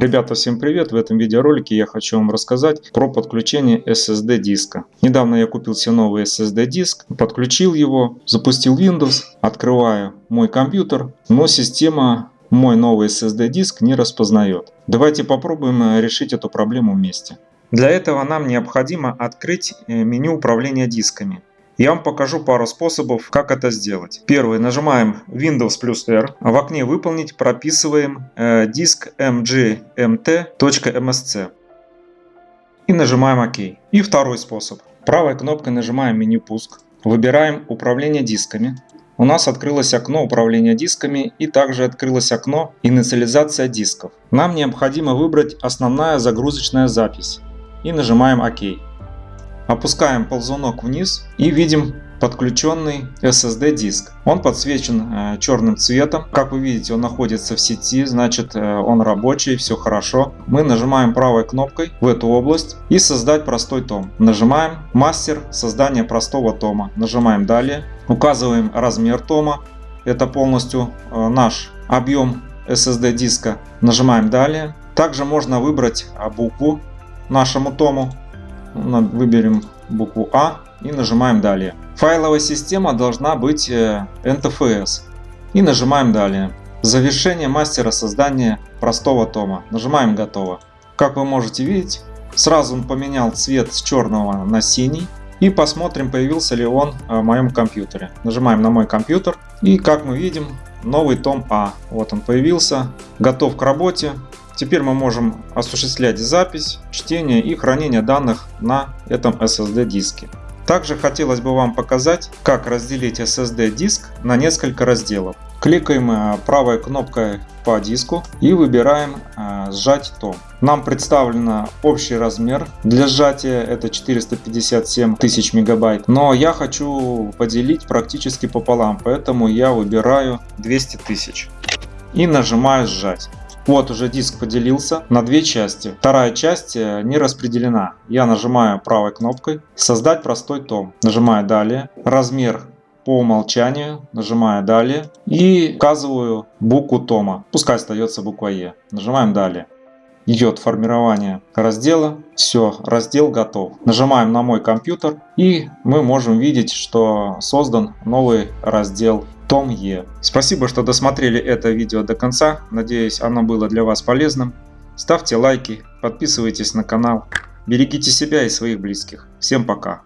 Ребята, всем привет! В этом видеоролике я хочу вам рассказать про подключение SSD диска. Недавно я купил себе новый SSD диск, подключил его, запустил Windows, открываю мой компьютер, но система мой новый SSD диск не распознает. Давайте попробуем э, решить эту проблему вместе. Для этого нам необходимо открыть э, меню управления дисками. Я вам покажу пару способов, как это сделать. Первый. Нажимаем Windows плюс R. В окне «Выполнить» прописываем э, диск mgmt.msc. И нажимаем ОК. И второй способ. Правой кнопкой нажимаем меню «Пуск». Выбираем «Управление дисками». У нас открылось окно управления дисками и также открылось окно инициализация дисков. Нам необходимо выбрать основная загрузочная запись и нажимаем ОК. Опускаем ползунок вниз и видим подключенный SSD диск. Он подсвечен э, черным цветом. Как вы видите, он находится в сети, значит э, он рабочий, все хорошо. Мы нажимаем правой кнопкой в эту область и создать простой том. Нажимаем мастер создания простого тома. Нажимаем далее. Указываем размер тома. Это полностью э, наш объем SSD диска. Нажимаем далее. Также можно выбрать букву нашему тому выберем букву А и нажимаем далее. Файловая система должна быть NTFS э, и нажимаем далее. Завершение мастера создания простого тома. Нажимаем готово. Как вы можете видеть, сразу он поменял цвет с черного на синий. И посмотрим, появился ли он э, в моем компьютере. Нажимаем на мой компьютер. И как мы видим, новый том А. Вот он появился. Готов к работе. Теперь мы можем осуществлять запись, чтение и хранение данных на этом SSD диске. Также хотелось бы вам показать, как разделить SSD диск на несколько разделов. Кликаем э, правой кнопкой по диску и выбираем э, сжать том. Нам представлен общий размер для сжатия это 457 тысяч мегабайт, но я хочу поделить практически пополам, поэтому я выбираю 200 тысяч и нажимаю сжать. Вот уже диск поделился на две части. Вторая часть э, не распределена. Я нажимаю правой кнопкой «Создать простой том». Нажимаю «Далее». Размер по умолчанию. Нажимаю «Далее». И указываю букву тома. Пускай остается буква Е. Нажимаем «Далее». Идет формирование раздела. Все, раздел готов. Нажимаем на мой компьютер и мы можем видеть, что создан новый раздел том Е. Спасибо, что досмотрели это видео до конца. Надеюсь, оно было для вас полезным. Ставьте лайки, подписывайтесь на канал. Берегите себя и своих близких. Всем пока.